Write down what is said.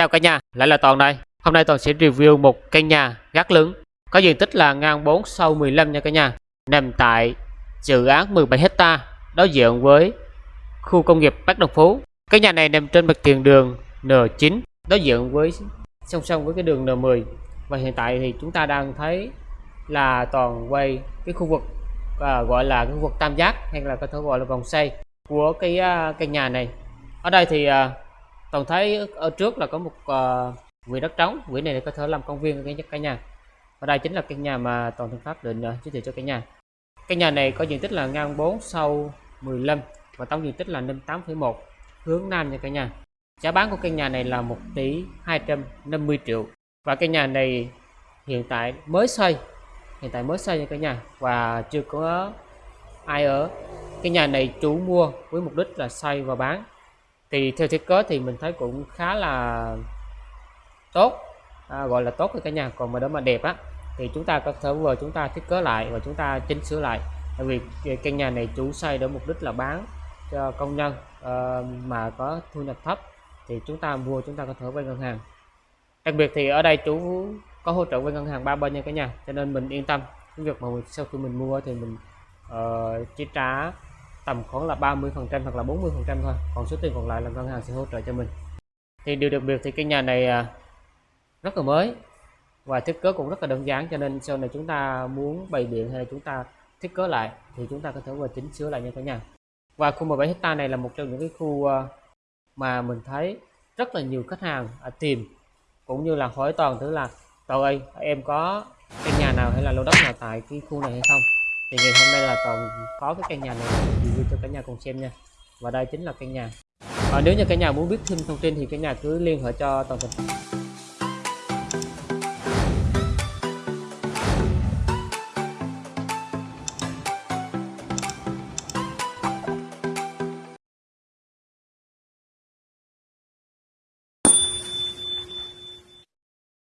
Chào cả nhà, lại là Toàn đây. Hôm nay Toàn sẽ review một căn nhà gác lớn có diện tích là ngang 4 sâu 15 nha cả nhà. Nằm tại dự án 17 hecta đối diện với khu công nghiệp Bắc Đồng Phú. Căn nhà này nằm trên mặt tiền đường N9 đối diện với song song với cái đường N10 và hiện tại thì chúng ta đang thấy là toàn quay cái khu vực à, gọi là cái khu vực tam giác hay là có thể gọi là vòng xoay của cái uh, căn nhà này ở đây thì uh, toàn thấy ở trước là có một uh, đất trống. Quỹ này có thể làm công viên cái cả nhà. Và đây chính là căn nhà mà toàn thân pháp định uh, giới thiệu cho cả nhà. Căn nhà này có diện tích là ngang 4 sâu 15 và tổng diện tích là 58,1 hướng nam nha cả nhà. Giá bán của căn nhà này là 1 tỷ 250 triệu. Và căn nhà này hiện tại mới xây hiện tại mới xây nha cả nhà và chưa có ai ở. Cái nhà này chủ mua với mục đích là xây và bán thì theo thiết kế thì mình thấy cũng khá là tốt. À, gọi là tốt với cả nhà còn mà đó mà đẹp á thì chúng ta có thể vừa chúng ta thiết kế lại và chúng ta chỉnh sửa lại. Tại vì căn nhà này chủ xây để mục đích là bán cho công nhân uh, mà có thu nhập thấp thì chúng ta mua chúng ta có thể vay ngân hàng. Đặc biệt thì ở đây chú có hỗ trợ với ngân hàng ba bên nha cả nhà cho nên mình yên tâm. Cái việc mà sau khi mình mua thì mình ờ, uh, chỉ trả tầm khoảng là 30 phần trăm hoặc là 40 phần trăm thôi. Còn số tiền còn lại là ngân hàng sẽ hỗ trợ cho mình. Thì điều đặc biệt thì cái nhà này à, rất là mới và thiết kế cũng rất là đơn giản cho nên sau này chúng ta muốn bày biện hay là chúng ta thiết kế lại thì chúng ta có thể vừa chỉnh sửa lại nha cả nhà. Và khu 17 hecta này là một trong những cái khu à, mà mình thấy rất là nhiều khách hàng à, tìm cũng như là hỏi toàn thứ là Toàn ơi em có căn nhà nào hay là lô đất nào tại cái khu này hay không? Thì ngày hôm nay là toàn có cái căn nhà này review cho cả nhà cùng xem nha. Và đây chính là căn nhà. Và nếu như cả nhà muốn biết thêm thông tin thì cả nhà cứ liên hệ cho toàn tình